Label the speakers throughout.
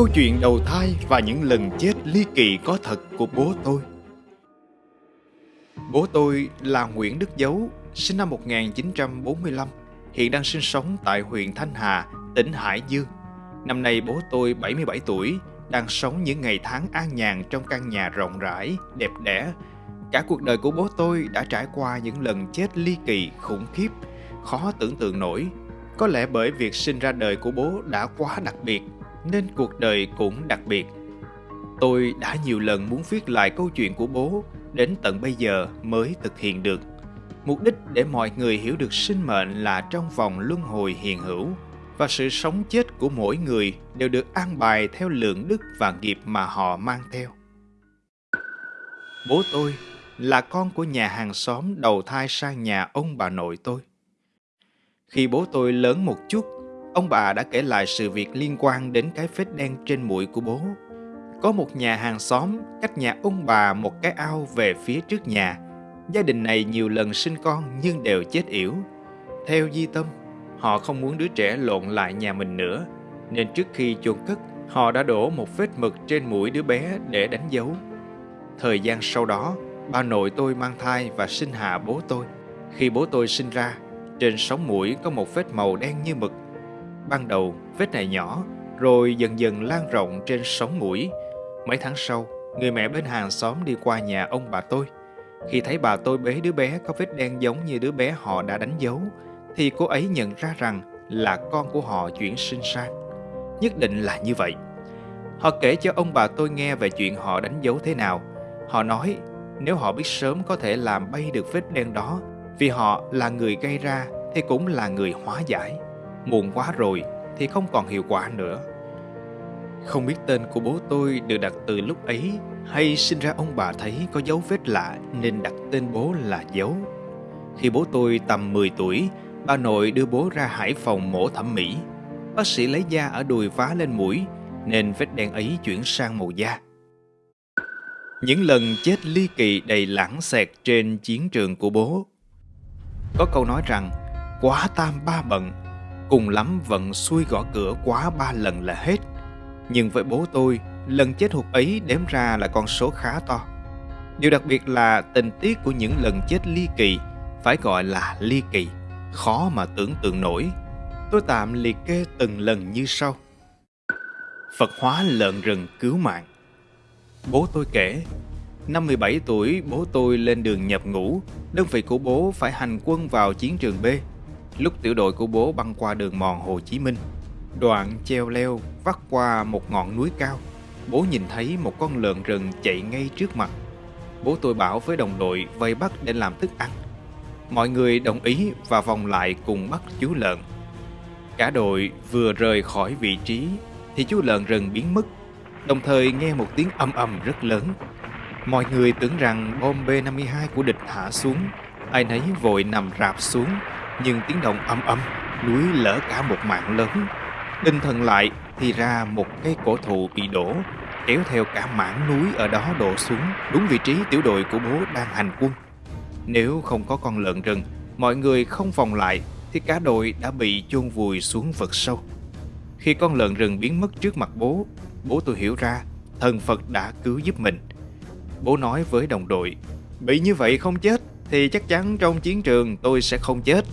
Speaker 1: Câu chuyện đầu thai và những lần chết ly kỳ có thật của bố tôi. Bố tôi là Nguyễn Đức Dấu, sinh năm 1945, hiện đang sinh sống tại huyện Thanh Hà, tỉnh Hải Dương. Năm nay bố tôi 77 tuổi, đang sống những ngày tháng an nhàn trong căn nhà rộng rãi, đẹp đẽ. Cả cuộc đời của bố tôi đã trải qua những lần chết ly kỳ, khủng khiếp, khó tưởng tượng nổi. Có lẽ bởi việc sinh ra đời của bố đã quá đặc biệt nên cuộc đời cũng đặc biệt. Tôi đã nhiều lần muốn viết lại câu chuyện của bố, đến tận bây giờ mới thực hiện được. Mục đích để mọi người hiểu được sinh mệnh là trong vòng luân hồi hiện hữu và sự sống chết của mỗi người đều được an bài theo lượng đức và nghiệp mà họ mang theo. Bố tôi là con của nhà hàng xóm đầu thai sang nhà ông bà nội tôi. Khi bố tôi lớn một chút Ông bà đã kể lại sự việc liên quan đến cái vết đen trên mũi của bố. Có một nhà hàng xóm cách nhà ông bà một cái ao về phía trước nhà. Gia đình này nhiều lần sinh con nhưng đều chết yểu. Theo di tâm, họ không muốn đứa trẻ lộn lại nhà mình nữa. Nên trước khi chôn cất, họ đã đổ một vết mực trên mũi đứa bé để đánh dấu. Thời gian sau đó, bà nội tôi mang thai và sinh hạ bố tôi. Khi bố tôi sinh ra, trên sống mũi có một vết màu đen như mực Ban đầu, vết này nhỏ, rồi dần dần lan rộng trên sống mũi. Mấy tháng sau, người mẹ bên hàng xóm đi qua nhà ông bà tôi. Khi thấy bà tôi bế đứa bé có vết đen giống như đứa bé họ đã đánh dấu, thì cô ấy nhận ra rằng là con của họ chuyển sinh sang. Nhất định là như vậy. Họ kể cho ông bà tôi nghe về chuyện họ đánh dấu thế nào. Họ nói nếu họ biết sớm có thể làm bay được vết đen đó vì họ là người gây ra thì cũng là người hóa giải. Muộn quá rồi thì không còn hiệu quả nữa. Không biết tên của bố tôi được đặt từ lúc ấy hay sinh ra ông bà thấy có dấu vết lạ nên đặt tên bố là Dấu. Khi bố tôi tầm 10 tuổi, bà nội đưa bố ra Hải Phòng mổ thẩm mỹ. Bác sĩ lấy da ở đùi vá lên mũi nên vết đen ấy chuyển sang màu da. Những lần chết ly kỳ đầy lãng xẹt trên chiến trường của bố. Có câu nói rằng, quá tam ba bận Cùng lắm vẫn xuôi gõ cửa quá ba lần là hết. Nhưng với bố tôi, lần chết hụt ấy đếm ra là con số khá to. Điều đặc biệt là tình tiết của những lần chết ly kỳ, phải gọi là ly kỳ, khó mà tưởng tượng nổi. Tôi tạm liệt kê từng lần như sau. Phật hóa lợn rừng cứu mạng Bố tôi kể, năm 17 tuổi bố tôi lên đường nhập ngũ, đơn vị của bố phải hành quân vào chiến trường B lúc tiểu đội của bố băng qua đường mòn Hồ Chí Minh. Đoạn treo leo vắt qua một ngọn núi cao, bố nhìn thấy một con lợn rừng chạy ngay trước mặt. Bố tôi bảo với đồng đội vây bắt để làm thức ăn. Mọi người đồng ý và vòng lại cùng bắt chú lợn. Cả đội vừa rời khỏi vị trí thì chú lợn rừng biến mất, đồng thời nghe một tiếng âm ầm rất lớn. Mọi người tưởng rằng bom B-52 của địch hạ xuống, ai nấy vội nằm rạp xuống nhưng tiếng động âm âm, núi lỡ cả một mạng lớn. Đinh thần lại thì ra một cây cổ thụ bị đổ, kéo theo cả mảng núi ở đó đổ xuống. Đúng vị trí tiểu đội của bố đang hành quân. Nếu không có con lợn rừng, mọi người không vòng lại, thì cả đội đã bị chôn vùi xuống vực sâu. Khi con lợn rừng biến mất trước mặt bố bố tôi hiểu ra thần phật đã cứu giúp mình. Bố nói với đồng đội, bị như vậy không chết thì chắc chắn trong chiến trường tôi sẽ không chết.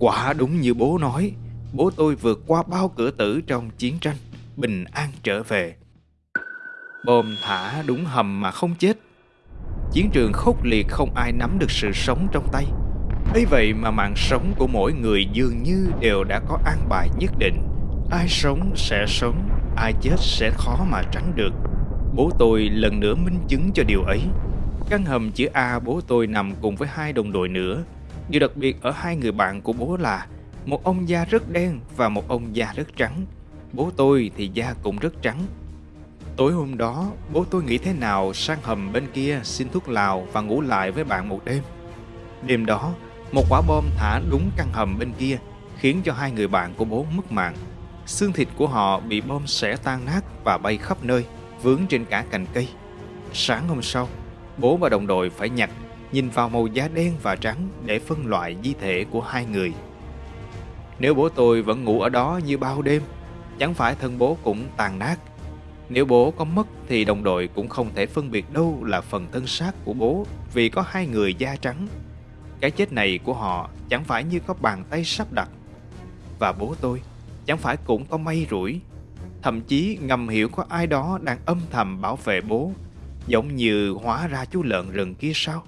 Speaker 1: Quả đúng như bố nói, bố tôi vượt qua bao cửa tử trong chiến tranh, bình an trở về. Bom thả đúng hầm mà không chết. Chiến trường khốc liệt không ai nắm được sự sống trong tay. ấy vậy mà mạng sống của mỗi người dường như đều đã có an bài nhất định. Ai sống sẽ sống, ai chết sẽ khó mà tránh được. Bố tôi lần nữa minh chứng cho điều ấy. Căn hầm chữ A bố tôi nằm cùng với hai đồng đội nữa Điều đặc biệt ở hai người bạn của bố là một ông da rất đen và một ông da rất trắng. Bố tôi thì da cũng rất trắng. Tối hôm đó, bố tôi nghĩ thế nào sang hầm bên kia xin thuốc lào và ngủ lại với bạn một đêm. Đêm đó, một quả bom thả đúng căn hầm bên kia khiến cho hai người bạn của bố mất mạng. Xương thịt của họ bị bom xẻ tan nát và bay khắp nơi, vướng trên cả cành cây. Sáng hôm sau, bố và đồng đội phải nhặt nhìn vào màu da đen và trắng để phân loại di thể của hai người. Nếu bố tôi vẫn ngủ ở đó như bao đêm, chẳng phải thân bố cũng tàn nát. Nếu bố có mất thì đồng đội cũng không thể phân biệt đâu là phần thân xác của bố vì có hai người da trắng. Cái chết này của họ chẳng phải như có bàn tay sắp đặt. Và bố tôi chẳng phải cũng có may rủi. Thậm chí ngầm hiểu có ai đó đang âm thầm bảo vệ bố, giống như hóa ra chú lợn rừng kia sao?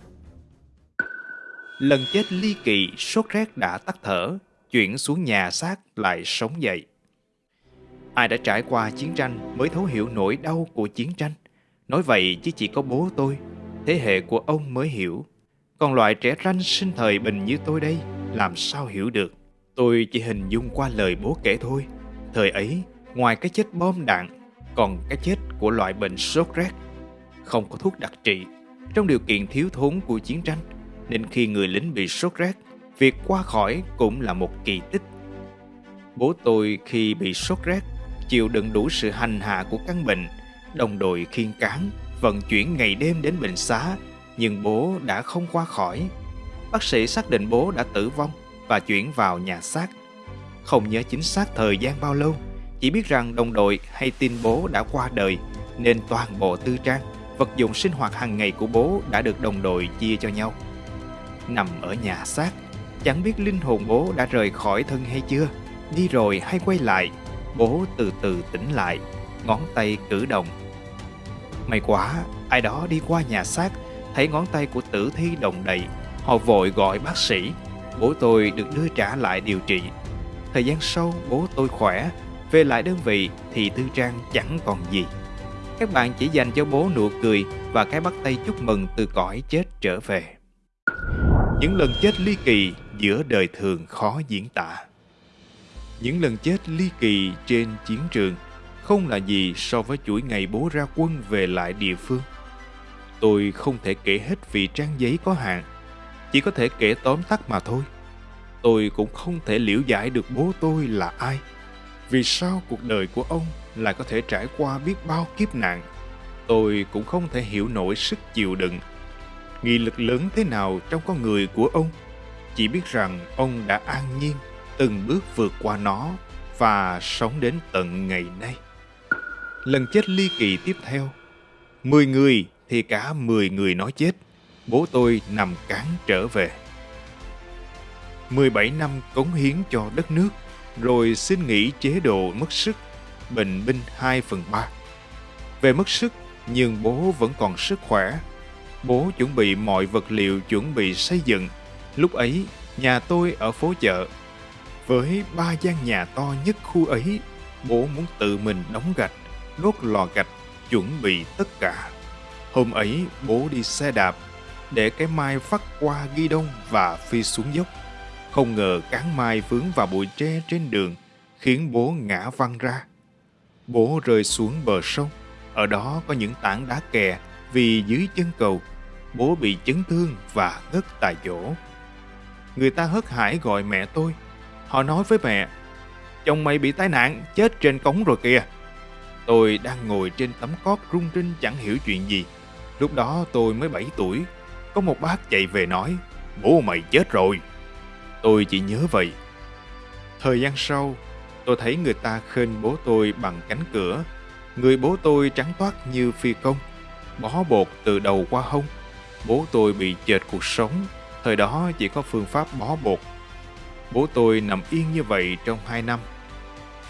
Speaker 1: Lần chết ly kỳ, sốt rét đã tắt thở, chuyển xuống nhà xác lại sống dậy. Ai đã trải qua chiến tranh mới thấu hiểu nỗi đau của chiến tranh. Nói vậy chứ chỉ có bố tôi, thế hệ của ông mới hiểu. Còn loại trẻ ranh sinh thời bình như tôi đây, làm sao hiểu được. Tôi chỉ hình dung qua lời bố kể thôi. Thời ấy, ngoài cái chết bom đạn, còn cái chết của loại bệnh sốt rét. Không có thuốc đặc trị. Trong điều kiện thiếu thốn của chiến tranh, nên khi người lính bị sốt rét, việc qua khỏi cũng là một kỳ tích. Bố tôi khi bị sốt rét, chịu đựng đủ sự hành hạ của căn bệnh, đồng đội khiên cán, vận chuyển ngày đêm đến bệnh xá, nhưng bố đã không qua khỏi. Bác sĩ xác định bố đã tử vong và chuyển vào nhà xác. Không nhớ chính xác thời gian bao lâu, chỉ biết rằng đồng đội hay tin bố đã qua đời nên toàn bộ tư trang, vật dụng sinh hoạt hàng ngày của bố đã được đồng đội chia cho nhau. Nằm ở nhà xác, chẳng biết linh hồn bố đã rời khỏi thân hay chưa, đi rồi hay quay lại, bố từ từ tỉnh lại, ngón tay cử động. May quá, ai đó đi qua nhà xác, thấy ngón tay của tử thi đồng đầy, họ vội gọi bác sĩ bố tôi được đưa trả lại điều trị. Thời gian sau, bố tôi khỏe, về lại đơn vị thì Tư Trang chẳng còn gì. Các bạn chỉ dành cho bố nụ cười và cái bắt tay chúc mừng từ cõi chết trở về. Những lần chết ly kỳ giữa đời thường khó diễn tả. Những lần chết ly kỳ trên chiến trường không là gì so với chuỗi ngày bố ra quân về lại địa phương. Tôi không thể kể hết vì trang giấy có hạn, chỉ có thể kể tóm tắt mà thôi. Tôi cũng không thể liễu giải được bố tôi là ai. Vì sao cuộc đời của ông lại có thể trải qua biết bao kiếp nạn. Tôi cũng không thể hiểu nổi sức chịu đựng. Nghị lực lớn thế nào trong con người của ông. Chỉ biết rằng ông đã an nhiên từng bước vượt qua nó và sống đến tận ngày nay. Lần chết ly kỳ tiếp theo, 10 người thì cả 10 người nói chết bố tôi nằm cán trở về. 17 năm cống hiến cho đất nước, rồi xin nghỉ chế độ mất sức, bệnh binh 2 phần 3. Về mất sức, nhưng bố vẫn còn sức khỏe. Bố chuẩn bị mọi vật liệu chuẩn bị xây dựng. Lúc ấy, nhà tôi ở phố chợ. Với ba gian nhà to nhất khu ấy, bố muốn tự mình đóng gạch, đốt lò gạch, chuẩn bị tất cả. Hôm ấy, bố đi xe đạp để cái mai phát qua ghi đông và phi xuống dốc. Không ngờ cán mai vướng vào bụi tre trên đường, khiến bố ngã văng ra. Bố rơi xuống bờ sông, ở đó có những tảng đá kè vì dưới chân cầu, bố bị chấn thương và ngất tại chỗ. Người ta hớt hải gọi mẹ tôi. Họ nói với mẹ, chồng mày bị tai nạn, chết trên cống rồi kìa. Tôi đang ngồi trên tấm cót rung rinh chẳng hiểu chuyện gì. Lúc đó tôi mới 7 tuổi, có một bác chạy về nói, bố mày chết rồi. Tôi chỉ nhớ vậy. Thời gian sau, tôi thấy người ta khênh bố tôi bằng cánh cửa. Người bố tôi trắng toát như phi công, bó bột từ đầu qua hông. Bố tôi bị chệt cuộc sống, thời đó chỉ có phương pháp bó bột. Bố tôi nằm yên như vậy trong hai năm.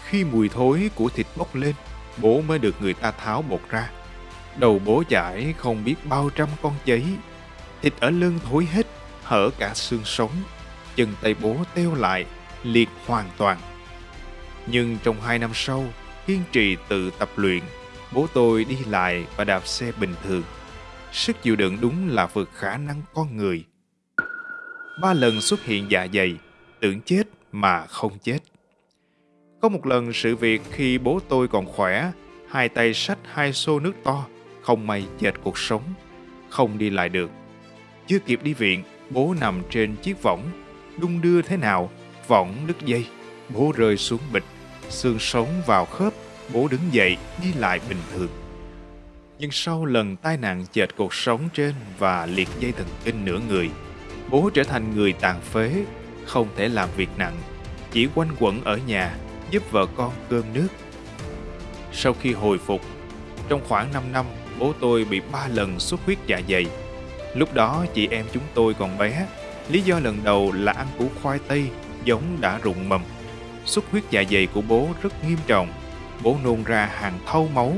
Speaker 1: Khi mùi thối của thịt bốc lên, bố mới được người ta tháo bột ra. Đầu bố chảy không biết bao trăm con giấy Thịt ở lưng thối hết, hở cả xương sống. Chân tay bố teo lại, liệt hoàn toàn. Nhưng trong hai năm sau, kiên trì tự tập luyện, bố tôi đi lại và đạp xe bình thường. Sức chịu đựng đúng là vượt khả năng con người. Ba lần xuất hiện dạ dày, tưởng chết mà không chết. Có một lần sự việc khi bố tôi còn khỏe, hai tay sách hai xô nước to, không may dệt cuộc sống, không đi lại được. Chưa kịp đi viện, bố nằm trên chiếc võng. Đung đưa thế nào, võng đứt dây. Bố rơi xuống bịch, xương sống vào khớp. Bố đứng dậy, đi lại bình thường. Nhưng sau lần tai nạn chệch cuộc sống trên và liệt dây thần kinh nửa người, bố trở thành người tàn phế, không thể làm việc nặng, chỉ quanh quẩn ở nhà giúp vợ con cơm nước. Sau khi hồi phục, Trong khoảng 5 năm, bố tôi bị 3 lần xuất huyết dạ dày. Lúc đó chị em chúng tôi còn bé, lý do lần đầu là ăn củ khoai tây giống đã rụng mầm. Xuất huyết dạ dày của bố rất nghiêm trọng, bố nôn ra hàng thâu máu.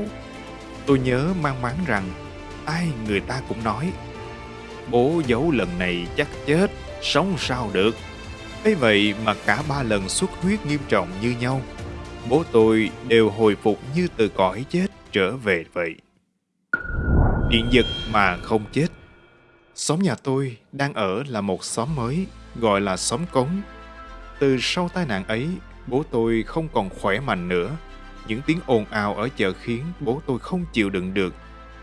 Speaker 1: Tôi nhớ mang máng rằng ai người ta cũng nói bố giấu lần này chắc chết, sống sao được. ấy vậy mà cả ba lần xuất huyết nghiêm trọng như nhau, bố tôi đều hồi phục như từ cõi chết trở về vậy. Điện giật mà không chết. Xóm nhà tôi đang ở là một xóm mới, gọi là xóm cống. Từ sau tai nạn ấy, bố tôi không còn khỏe mạnh nữa. Những tiếng ồn ào ở chợ khiến bố tôi không chịu đựng được.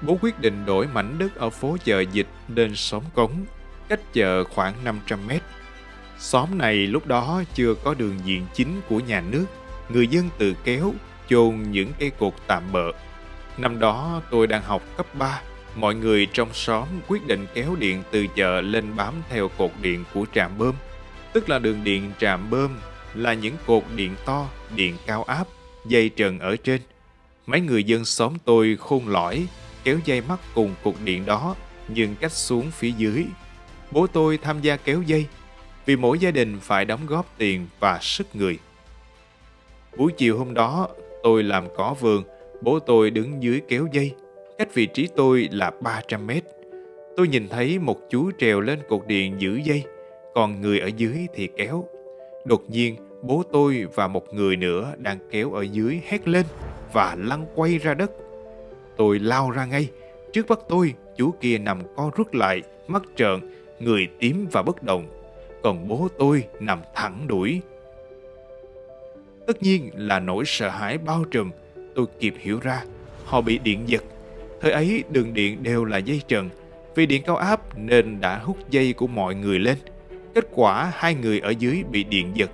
Speaker 1: Bố quyết định đổi mảnh đất ở phố chợ dịch lên xóm cống, cách chợ khoảng 500 mét. Xóm này lúc đó chưa có đường diện chính của nhà nước, người dân tự kéo, chôn những cây cột tạm bợ. Năm đó tôi đang học cấp 3, mọi người trong xóm quyết định kéo điện từ chợ lên bám theo cột điện của trạm bơm, tức là đường điện trạm bơm là những cột điện to, điện cao áp, dây trần ở trên. Mấy người dân xóm tôi khôn lõi, kéo dây mắc cùng cột điện đó, nhưng cách xuống phía dưới. Bố tôi tham gia kéo dây, vì mỗi gia đình phải đóng góp tiền và sức người. Buổi chiều hôm đó, tôi làm cỏ vườn, bố tôi đứng dưới kéo dây, cách vị trí tôi là 300 mét. Tôi nhìn thấy một chú trèo lên cột điện giữ dây, còn người ở dưới thì kéo. Đột nhiên, bố tôi và một người nữa đang kéo ở dưới hét lên và lăn quay ra đất. Tôi lao ra ngay, trước mắt tôi, chú kia nằm co rút lại, mắt trợn, người tím và bất động. Còn bố tôi nằm thẳng đuổi. Tất nhiên là nỗi sợ hãi bao trùm, tôi kịp hiểu ra, họ bị điện giật. Thời ấy đường điện đều là dây trần, vì điện cao áp nên đã hút dây của mọi người lên. Kết quả hai người ở dưới bị điện giật,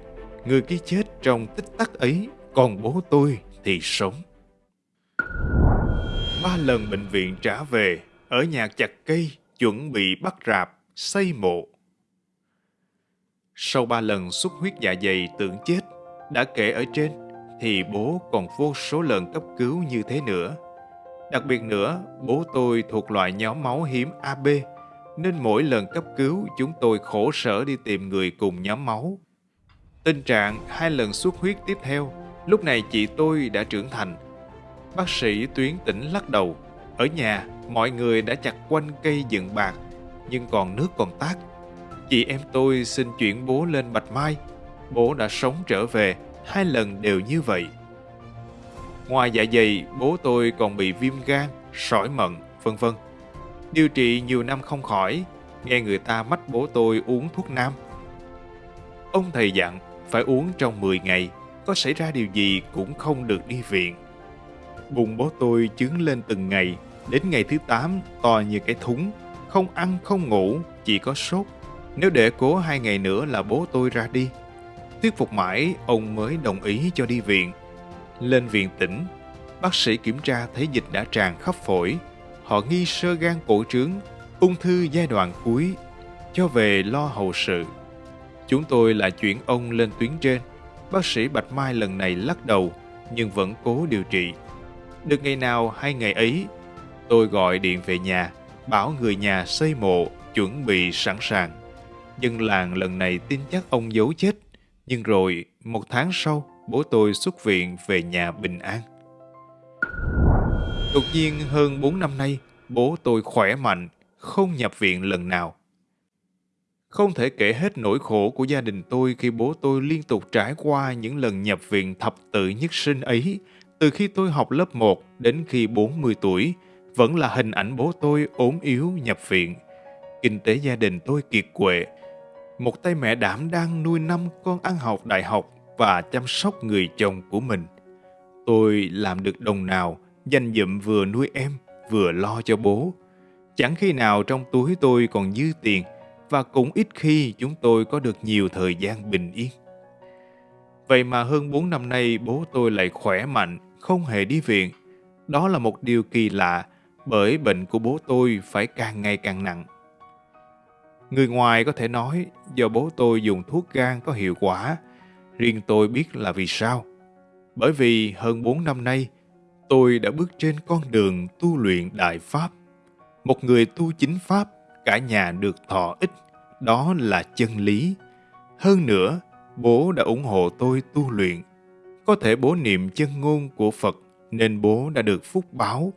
Speaker 1: người kia chết trong tích tắc ấy, còn bố tôi thì sống. Ba lần bệnh viện trả về, ở nhà chặt cây, chuẩn bị bắt rạp, xây mộ. Sau ba lần xuất huyết dạ dày tưởng chết, đã kể ở trên, thì bố còn vô số lần cấp cứu như thế nữa. Đặc biệt nữa, bố tôi thuộc loại nhóm máu hiếm AB, nên mỗi lần cấp cứu chúng tôi khổ sở đi tìm người cùng nhóm máu. Tình trạng hai lần xuất huyết tiếp theo, lúc này chị tôi đã trưởng thành. Bác sĩ tuyến tỉnh lắc đầu, ở nhà mọi người đã chặt quanh cây dựng bạc, nhưng còn nước còn tát. Chị em tôi xin chuyển bố lên Bạch Mai, bố đã sống trở về, hai lần đều như vậy. Ngoài dạ dày, bố tôi còn bị viêm gan, sỏi mận, vân vân. Điều trị nhiều năm không khỏi, nghe người ta mách bố tôi uống thuốc nam. Ông thầy dặn phải uống trong 10 ngày, có xảy ra điều gì cũng không được đi viện. Bụng bố tôi chứng lên từng ngày, đến ngày thứ 8 to như cái thúng, không ăn không ngủ, chỉ có sốt. Nếu để cố hai ngày nữa là bố tôi ra đi. Thuyết phục mãi, ông mới đồng ý cho đi viện. Lên viện tỉnh, bác sĩ kiểm tra thấy dịch đã tràn khắp phổi. Họ nghi sơ gan cổ trướng, ung thư giai đoạn cuối, cho về lo hậu sự. Chúng tôi lại chuyển ông lên tuyến trên. Bác sĩ Bạch Mai lần này lắc đầu, nhưng vẫn cố điều trị. Được ngày nào hay ngày ấy, tôi gọi điện về nhà, bảo người nhà xây mộ, chuẩn bị sẵn sàng. Dân làng lần này tin chắc ông giấu chết, nhưng rồi một tháng sau, bố tôi xuất viện về nhà bình an. Đột nhiên hơn 4 năm nay, bố tôi khỏe mạnh, không nhập viện lần nào. Không thể kể hết nỗi khổ của gia đình tôi khi bố tôi liên tục trải qua những lần nhập viện thập tự nhất sinh ấy, từ khi tôi học lớp 1 đến khi 40 tuổi, vẫn là hình ảnh bố tôi ốm yếu nhập viện. Kinh tế gia đình tôi kiệt quệ. Một tay mẹ đảm đang nuôi năm con ăn học đại học và chăm sóc người chồng của mình. Tôi làm được đồng nào, dành dụm vừa nuôi em, vừa lo cho bố. Chẳng khi nào trong túi tôi còn dư tiền và cũng ít khi chúng tôi có được nhiều thời gian bình yên. Vậy mà hơn 4 năm nay bố tôi lại khỏe mạnh, không hề đi viện. Đó là một điều kỳ lạ bởi bệnh của bố tôi phải càng ngày càng nặng. Người ngoài có thể nói do bố tôi dùng thuốc gan có hiệu quả, riêng tôi biết là vì sao. Bởi vì hơn 4 năm nay, tôi đã bước trên con đường tu luyện đại pháp. Một người tu chính pháp, cả nhà được thọ ích, đó là chân lý. Hơn nữa, bố đã ủng hộ tôi tu luyện. Có thể bố niệm chân ngôn của Phật nên bố đã được phúc báo.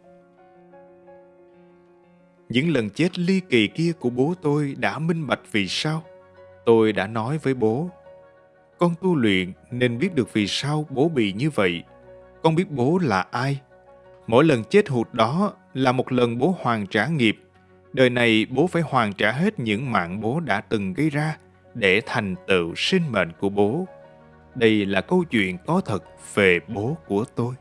Speaker 1: Những lần chết ly kỳ kia của bố tôi đã minh bạch vì sao. Tôi đã nói với bố, con tu luyện nên biết được vì sao bố bị như vậy. Con biết bố là ai. Mỗi lần chết hụt đó là một lần bố hoàn trả nghiệp. Đời này bố phải hoàn trả hết những mạng bố đã từng gây ra để thành tựu sinh mệnh của bố. Đây là câu chuyện có thật về bố của tôi.